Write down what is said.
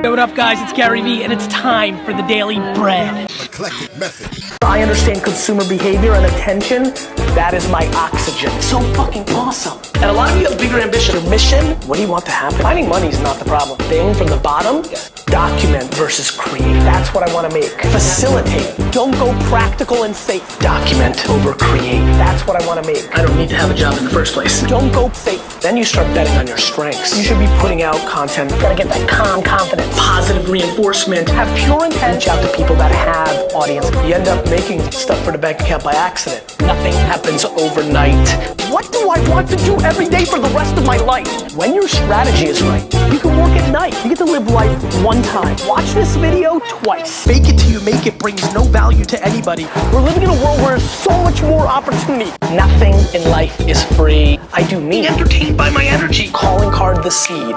Hey, what up guys, it's Gary Vee and it's time for the Daily Bread. Eclectic method. I understand consumer behavior and attention. That is my oxygen. So fucking awesome. And a lot of you have bigger ambition. Your mission, what do you want to happen? Finding money is not the problem. Thing from the bottom, document versus create. That's what I want to make. Facilitate. Don't go practical and safe. Document over create. That's what I want to make. I don't need to have a job in the first place. Don't go safe. Then you start betting on your strengths. You should be putting out content. You gotta get that calm confidence. Positive reinforcement. Have pure intent. Reach out to people that have audience. You end up making stuff for the bank account by accident. Nothing happens overnight. What do I want to do every day for the rest of my life? When your strategy is right, you can one time. Watch this video twice. Fake it till you make it brings no value to anybody. We're living in a world where there's so much more opportunity. Nothing in life is free. I do me. Entertained by my energy. Calling card the seed.